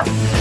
¡Ah!